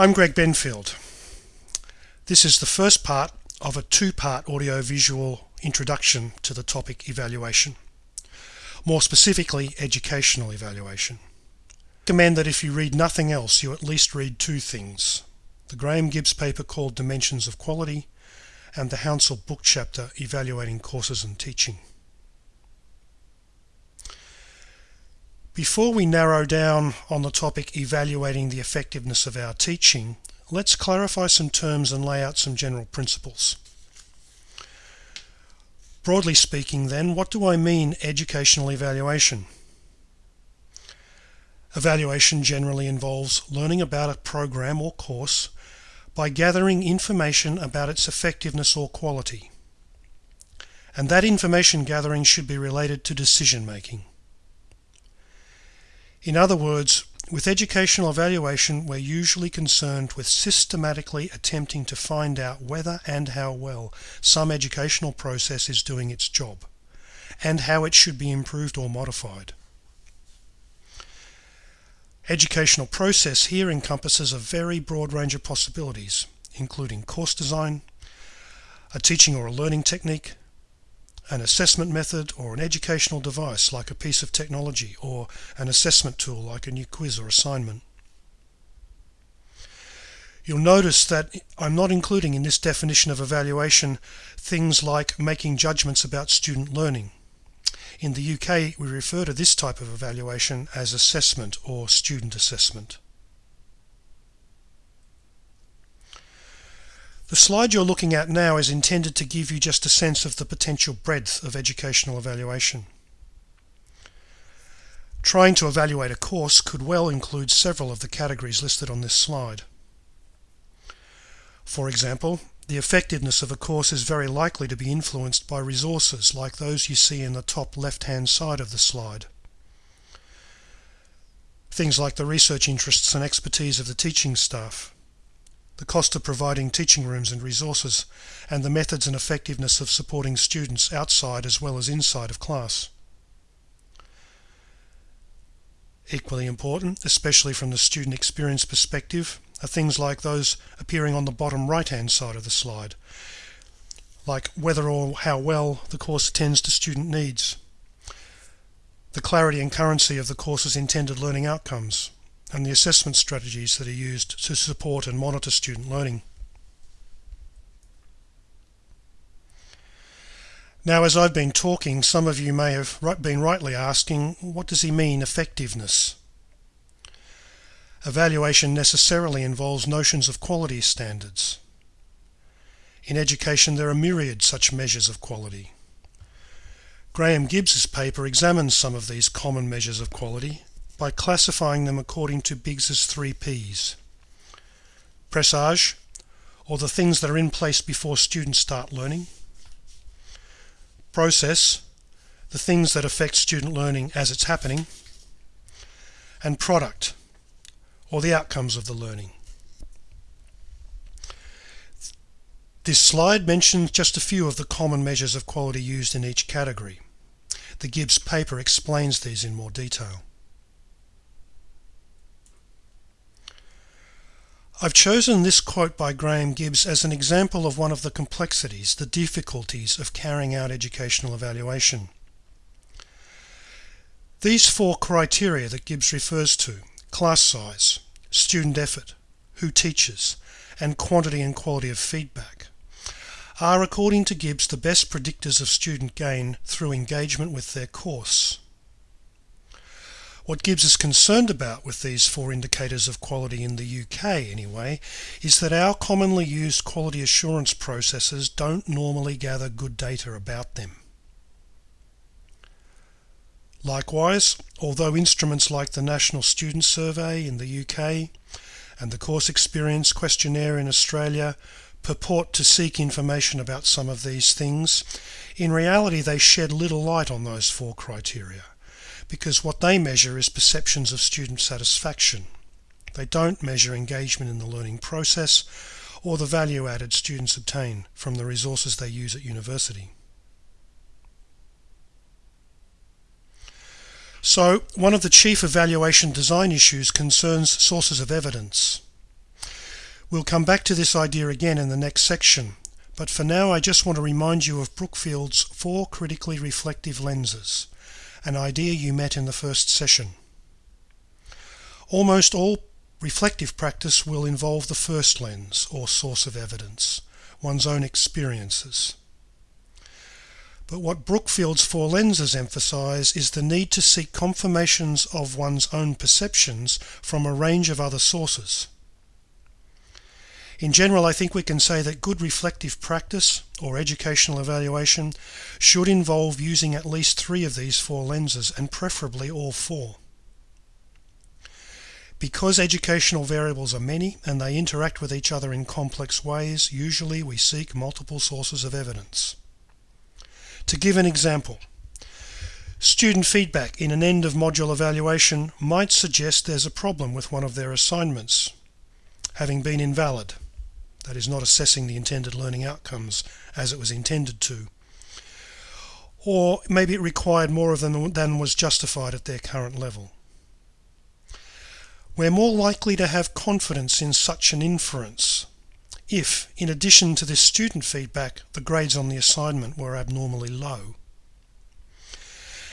I'm Greg Benfield. This is the first part of a two-part audio-visual introduction to the topic evaluation. More specifically, educational evaluation. I recommend that if you read nothing else, you at least read two things. The Graham Gibbs paper called Dimensions of Quality and the Hounsell book chapter Evaluating Courses and Teaching. Before we narrow down on the topic evaluating the effectiveness of our teaching, let's clarify some terms and lay out some general principles. Broadly speaking then, what do I mean educational evaluation? Evaluation generally involves learning about a program or course by gathering information about its effectiveness or quality. And that information gathering should be related to decision making. In other words, with educational evaluation, we're usually concerned with systematically attempting to find out whether and how well some educational process is doing its job, and how it should be improved or modified. Educational process here encompasses a very broad range of possibilities, including course design, a teaching or a learning technique, an assessment method or an educational device like a piece of technology or an assessment tool like a new quiz or assignment. You'll notice that I'm not including in this definition of evaluation things like making judgments about student learning. In the UK, we refer to this type of evaluation as assessment or student assessment. The slide you're looking at now is intended to give you just a sense of the potential breadth of educational evaluation. Trying to evaluate a course could well include several of the categories listed on this slide. For example, the effectiveness of a course is very likely to be influenced by resources like those you see in the top left-hand side of the slide. Things like the research interests and expertise of the teaching staff, the cost of providing teaching rooms and resources, and the methods and effectiveness of supporting students outside as well as inside of class. Equally important, especially from the student experience perspective, are things like those appearing on the bottom right hand side of the slide, like whether or how well the course attends to student needs, the clarity and currency of the course's intended learning outcomes, and the assessment strategies that are used to support and monitor student learning. Now as I've been talking some of you may have been rightly asking what does he mean effectiveness? Evaluation necessarily involves notions of quality standards. In education there are myriad such measures of quality. Graham Gibbs's paper examines some of these common measures of quality by classifying them according to Biggs's three P's. Presage, or the things that are in place before students start learning. Process, the things that affect student learning as it's happening. And product, or the outcomes of the learning. This slide mentions just a few of the common measures of quality used in each category. The Gibbs paper explains these in more detail. I've chosen this quote by Graham Gibbs as an example of one of the complexities, the difficulties of carrying out educational evaluation. These four criteria that Gibbs refers to, class size, student effort, who teaches, and quantity and quality of feedback, are according to Gibbs the best predictors of student gain through engagement with their course. What Gibbs is concerned about with these four indicators of quality in the UK anyway is that our commonly used quality assurance processes don't normally gather good data about them. Likewise, although instruments like the National Student Survey in the UK and the Course Experience Questionnaire in Australia purport to seek information about some of these things, in reality they shed little light on those four criteria because what they measure is perceptions of student satisfaction. They don't measure engagement in the learning process or the value added students obtain from the resources they use at university. So one of the chief evaluation design issues concerns sources of evidence. We'll come back to this idea again in the next section, but for now I just want to remind you of Brookfield's four critically reflective lenses, an idea you met in the first session. Almost all reflective practice will involve the first lens or source of evidence, one's own experiences. But what Brookfield's four lenses emphasize is the need to seek confirmations of one's own perceptions from a range of other sources. In general, I think we can say that good reflective practice or educational evaluation should involve using at least three of these four lenses and preferably all four. Because educational variables are many and they interact with each other in complex ways, usually we seek multiple sources of evidence. To give an example, student feedback in an end of module evaluation might suggest there's a problem with one of their assignments, having been invalid that is not assessing the intended learning outcomes as it was intended to. Or maybe it required more of them than was justified at their current level. We're more likely to have confidence in such an inference if, in addition to this student feedback, the grades on the assignment were abnormally low.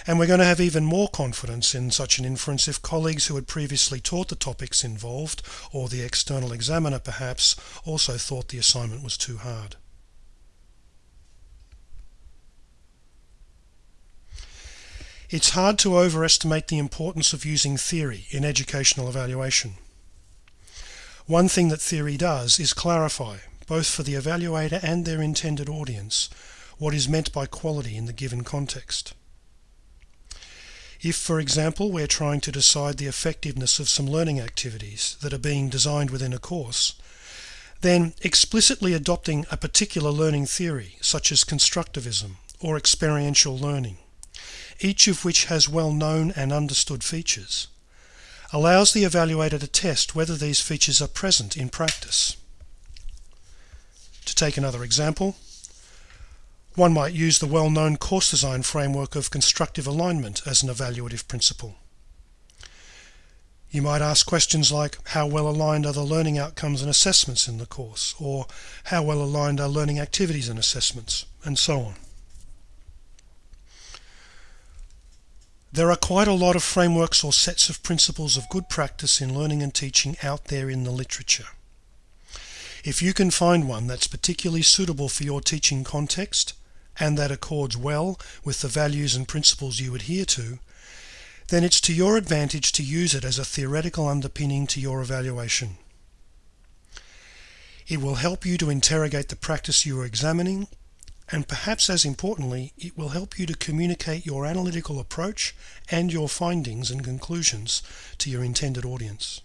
And we're going to have even more confidence in such an inference if colleagues who had previously taught the topics involved, or the external examiner perhaps, also thought the assignment was too hard. It's hard to overestimate the importance of using theory in educational evaluation. One thing that theory does is clarify, both for the evaluator and their intended audience, what is meant by quality in the given context. If, for example, we're trying to decide the effectiveness of some learning activities that are being designed within a course, then explicitly adopting a particular learning theory, such as constructivism or experiential learning, each of which has well-known and understood features, allows the evaluator to test whether these features are present in practice. To take another example, one might use the well-known course design framework of constructive alignment as an evaluative principle. You might ask questions like how well aligned are the learning outcomes and assessments in the course or how well aligned are learning activities and assessments and so on. There are quite a lot of frameworks or sets of principles of good practice in learning and teaching out there in the literature. If you can find one that's particularly suitable for your teaching context, and that accords well with the values and principles you adhere to, then it's to your advantage to use it as a theoretical underpinning to your evaluation. It will help you to interrogate the practice you are examining, and perhaps as importantly, it will help you to communicate your analytical approach and your findings and conclusions to your intended audience.